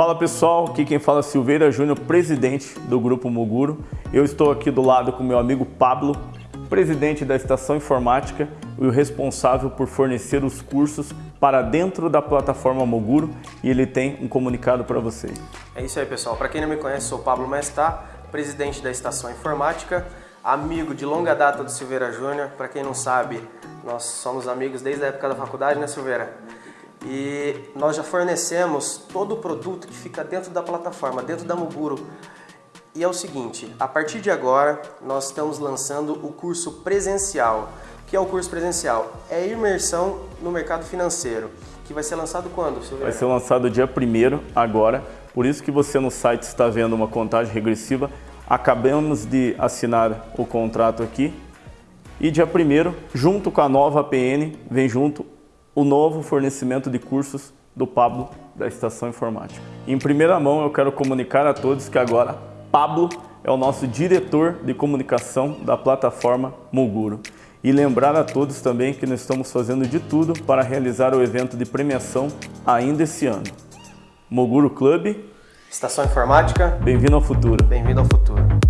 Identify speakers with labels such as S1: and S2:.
S1: Fala pessoal, aqui quem fala é Silveira Júnior, presidente do Grupo Moguro. Eu estou aqui do lado com meu amigo Pablo, presidente da Estação Informática e o responsável por fornecer os cursos para dentro da plataforma Moguro e ele tem um comunicado para vocês.
S2: É isso aí pessoal, para quem não me conhece, sou Pablo Mestá, presidente da Estação Informática, amigo de longa data do Silveira Júnior. Para quem não sabe, nós somos amigos desde a época da faculdade, né Silveira? E nós já fornecemos todo o produto que fica dentro da plataforma, dentro da Muguro. E é o seguinte, a partir de agora nós estamos lançando o curso presencial. O que é o curso presencial? É imersão no mercado financeiro, que vai ser lançado quando?
S1: Vai ser lançado dia 1 agora, por isso que você no site está vendo uma contagem regressiva. Acabamos de assinar o contrato aqui e dia 1 junto com a nova APN, vem junto o novo fornecimento de cursos do Pablo da Estação Informática. Em primeira mão, eu quero comunicar a todos que agora Pablo é o nosso diretor de comunicação da plataforma Moguro. E lembrar a todos também que nós estamos fazendo de tudo para realizar o evento de premiação ainda esse ano. Moguro Club.
S2: Estação Informática.
S1: Bem-vindo ao futuro.
S2: Bem-vindo ao futuro.